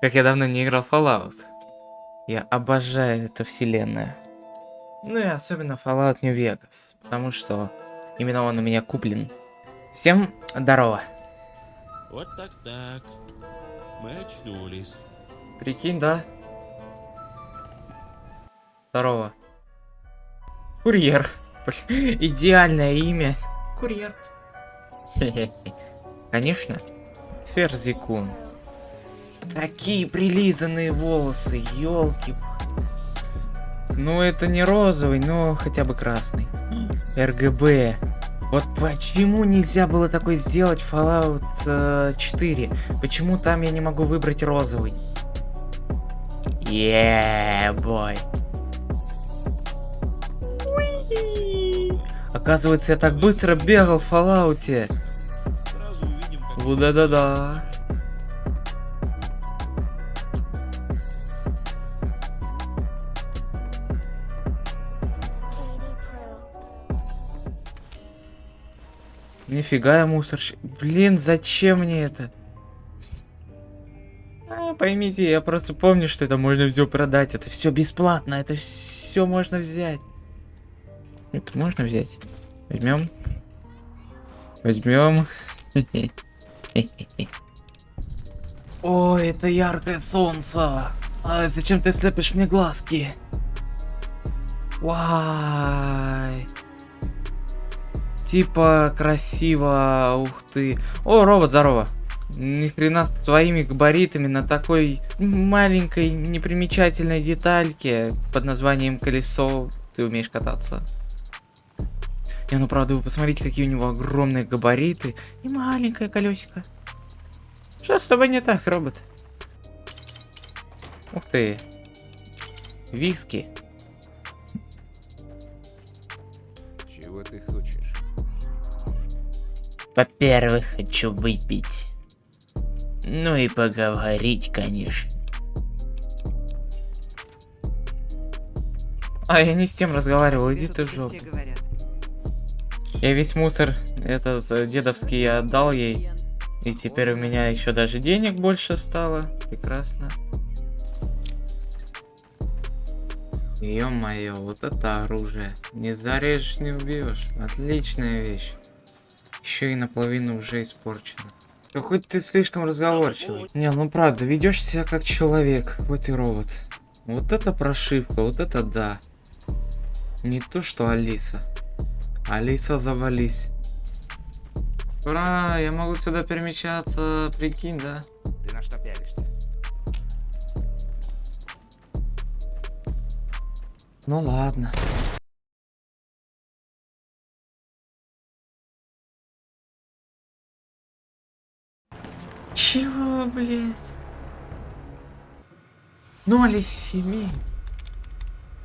Как я давно не играл в Fallout. Я обожаю эту вселенную. Ну и особенно Fallout New Vegas, потому что именно он у меня куплен. Всем здорово. Вот так-так. Мы очнулись. Прикинь, да? Здорово. Курьер. Идеальное имя. Курьер. Конечно. Ферзикун. Такие прилизанные волосы, елки. Ну это не розовый, но хотя бы красный. РГБ. Вот почему нельзя было такой сделать Fallout э, 4? Почему там я не могу выбрать розовый? Yeah, бой. Оказывается, я так быстро бегал в Fallout. Да-да-да. Нифига я мусорщик. Блин, зачем мне это? А, поймите, я просто помню, что это можно все продать. Это все бесплатно, это все можно взять. Это можно взять. Возьмем. Возьмем. Ой, это яркое солнце. А зачем ты слепишь мне глазки? Вай. Типа красиво, ух ты. О, робот, здорово. Ни хрена с твоими габаритами на такой маленькой непримечательной детальке под названием колесо ты умеешь кататься. Не, ну правда, вы посмотрите, какие у него огромные габариты и маленькое колесико. Что с тобой не так, робот? Ух ты. Виски. Во-первых, хочу выпить. Ну и поговорить, конечно. А, я не с тем разговаривал, иди ты в жопу. Я весь мусор этот э, дедовский я отдал ей. И теперь у меня еще даже денег больше стало. Прекрасно. Ё-моё, вот это оружие. Не зарежешь, не убьешь. Отличная вещь. Еще и наполовину уже испорчена. Какой ты слишком разговорчивый. Не, ну правда, ведешь себя как человек, хоть и робот. Вот это прошивка, вот это да. Не то, что Алиса. Алиса, завались. Ура, я могу сюда перемещаться, прикинь, да? Ты на что пялишься? Ну ладно. Чего, блядь? Ноль из семи.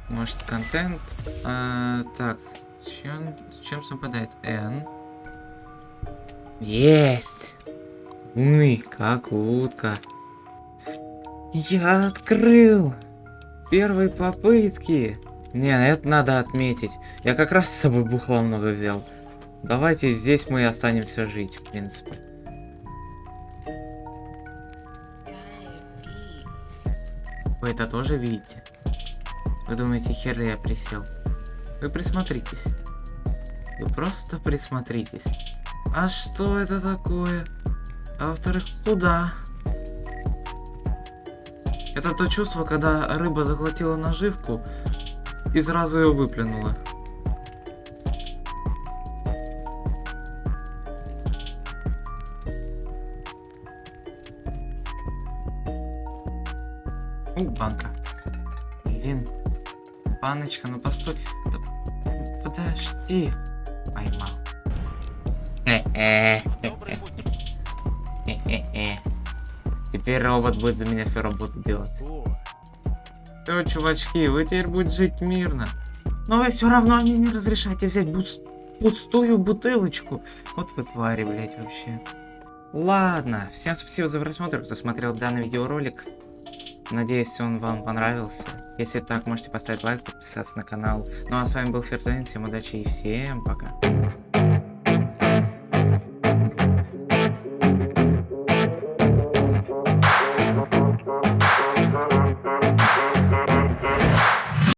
Может, контент? А, так, чем, чем совпадает? N. Есть! Умный, как утка. Я открыл! Первой попытки. Не, это надо отметить. Я как раз с собой бухла много взял. Давайте здесь мы и останемся жить, в принципе. Вы это тоже видите? Вы думаете, хер я присел? Вы присмотритесь. Вы просто присмотритесь. А что это такое? А во-вторых, куда? Это то чувство, когда рыба заглотила наживку и сразу ее выплюнула. У, банка. Блин. Баночка, ну постой. Да Подожди. Поймал. Теперь робот будет за меня всю работу делать. Все, чувачки, вы теперь будете жить мирно. Но вы все равно мне не разрешаете взять бус- пустую бутылочку. Вот вы твари, блять, вообще. Ладно, всем спасибо за просмотр, кто смотрел данный видеоролик. Надеюсь, он вам понравился. Если так, можете поставить лайк, подписаться на канал. Ну а с вами был Ферзайн, всем удачи и всем пока.